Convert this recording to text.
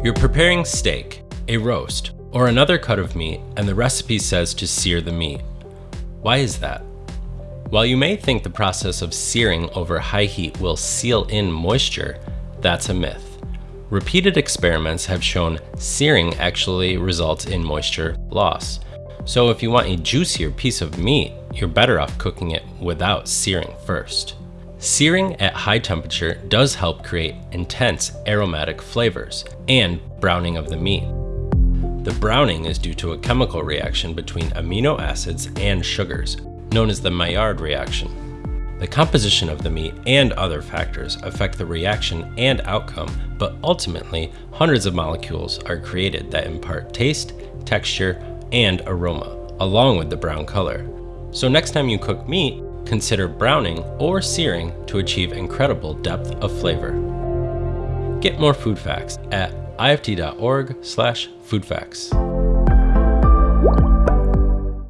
You're preparing steak, a roast, or another cut of meat, and the recipe says to sear the meat. Why is that? While you may think the process of searing over high heat will seal in moisture, that's a myth. Repeated experiments have shown searing actually results in moisture loss. So if you want a juicier piece of meat, you're better off cooking it without searing first. Searing at high temperature does help create intense aromatic flavors and browning of the meat. The browning is due to a chemical reaction between amino acids and sugars, known as the Maillard reaction. The composition of the meat and other factors affect the reaction and outcome, but ultimately, hundreds of molecules are created that impart taste, texture, and aroma, along with the brown color. So next time you cook meat, Consider browning or searing to achieve incredible depth of flavor. Get more food facts at ift.org/foodfacts.